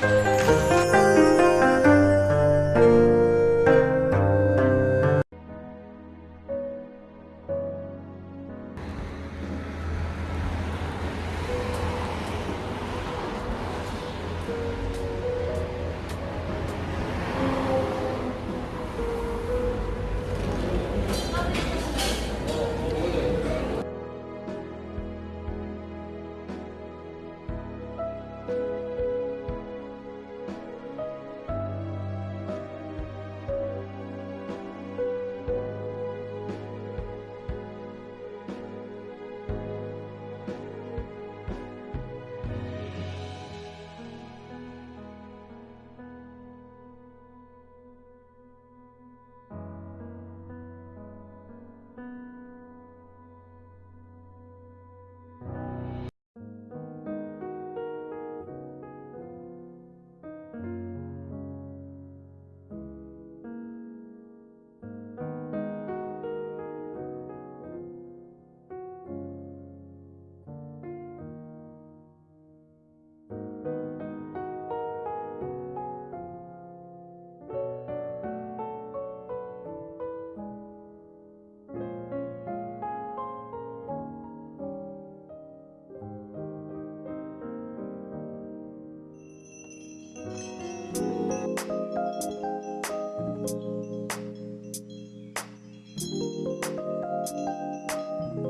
Bye.